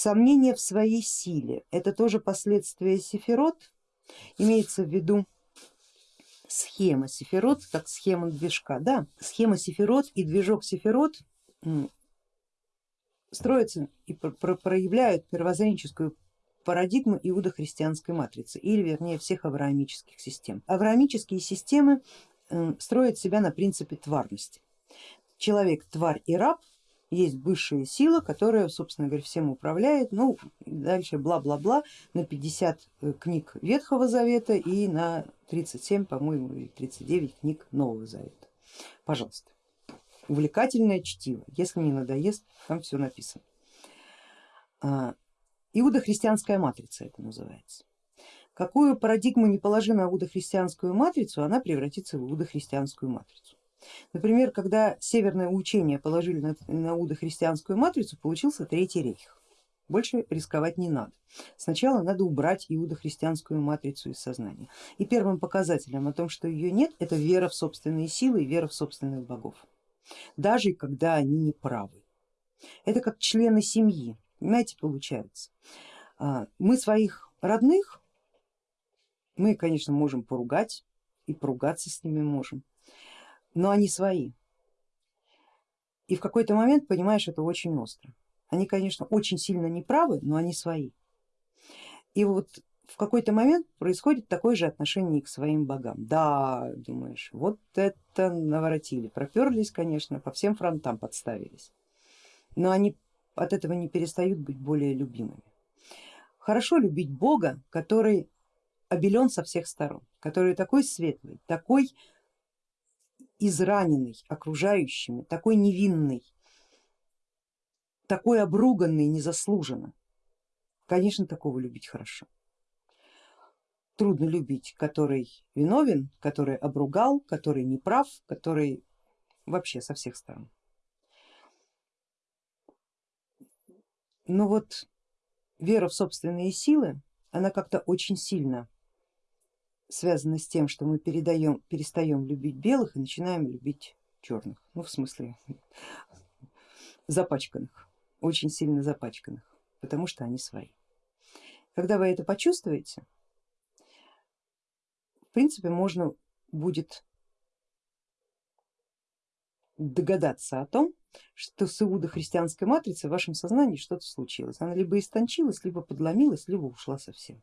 Сомнение в своей силе, это тоже последствия сефирот, имеется в виду схема сефирот, как схема движка. Да, схема сефирот и движок сефирот строятся и проявляют первозренческую парадигму иудохристианской матрицы или вернее всех авраамических систем. Авраамические системы строят себя на принципе тварности. Человек, тварь и раб есть высшая сила, которая, собственно говоря, всем управляет, ну дальше бла-бла-бла на 50 э, книг Ветхого Завета и на 37, по-моему, или 39 книг Нового Завета. Пожалуйста, увлекательное чтиво, если не надоест, там все написано. А, иудохристианская матрица это называется. Какую парадигму не положи на иудохристианскую матрицу, она превратится в иудохристианскую матрицу. Например, когда северное учение положили на, на удохристианскую матрицу, получился Третий рейх. Больше рисковать не надо. Сначала надо убрать иудохристианскую матрицу из сознания. И первым показателем о том, что ее нет, это вера в собственные силы и вера в собственных богов. Даже когда они не правы. Это как члены семьи, понимаете, получается. А, мы своих родных, мы, конечно, можем поругать и поругаться с ними можем, но они свои. И в какой-то момент понимаешь это очень остро. Они, конечно, очень сильно неправы, но они свои. И вот в какой-то момент происходит такое же отношение к своим богам. Да, думаешь, вот это наворотили, проперлись, конечно, по всем фронтам подставились, но они от этого не перестают быть более любимыми. Хорошо любить Бога, который обелен со всех сторон, который такой светлый, такой израненный окружающими, такой невинный, такой обруганный незаслуженно. Конечно, такого любить хорошо. Трудно любить, который виновен, который обругал, который неправ, который вообще со всех сторон. Но вот вера в собственные силы, она как-то очень сильно связано с тем, что мы передаем, перестаем любить белых и начинаем любить черных, ну в смысле запачканных, очень сильно запачканных, потому что они свои. Когда вы это почувствуете, в принципе можно будет догадаться о том, что с иудо-христианской матрицей в вашем сознании что-то случилось. Она либо истончилась, либо подломилась, либо ушла совсем.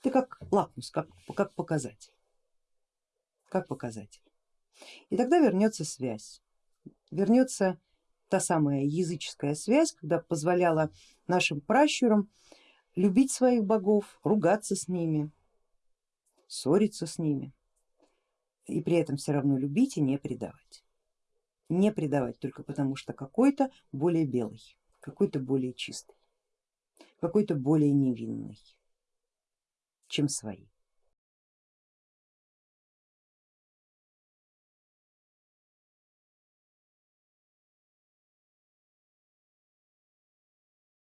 Это как лакмус, как, как показатель, как показатель. И тогда вернется связь, вернется та самая языческая связь, когда позволяла нашим пращурам любить своих богов, ругаться с ними, ссориться с ними и при этом все равно любить и не предавать. Не предавать только потому, что какой-то более белый, какой-то более чистый, какой-то более невинный чем свои.